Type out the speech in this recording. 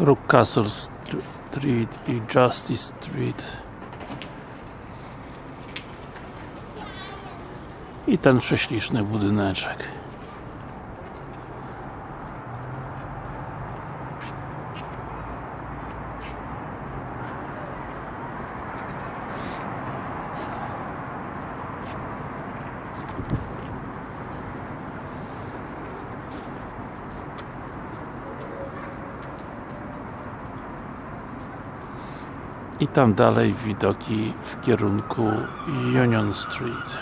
Rockcastle Street i Justice Street. I ten prześliczny budyneczek i tam dalej widoki w kierunku Union Street